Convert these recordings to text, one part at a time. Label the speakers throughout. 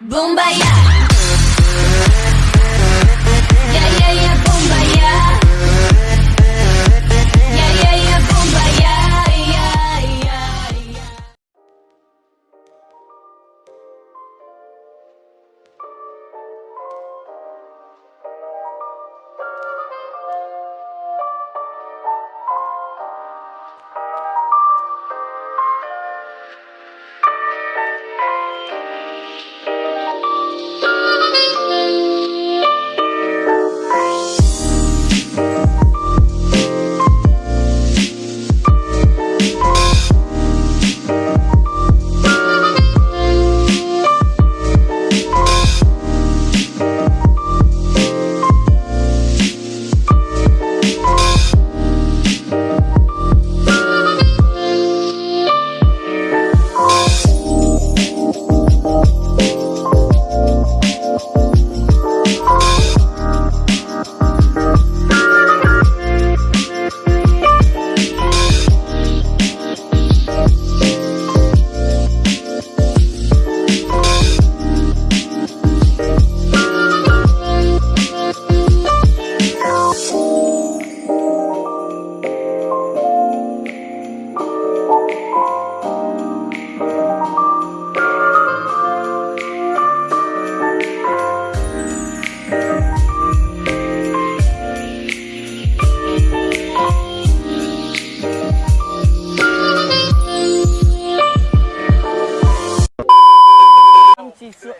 Speaker 1: Boombayah. Yeah,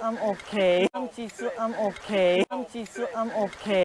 Speaker 2: I'm okay. I'm Jisoo, I'm okay. I'm Jisoo, I'm okay.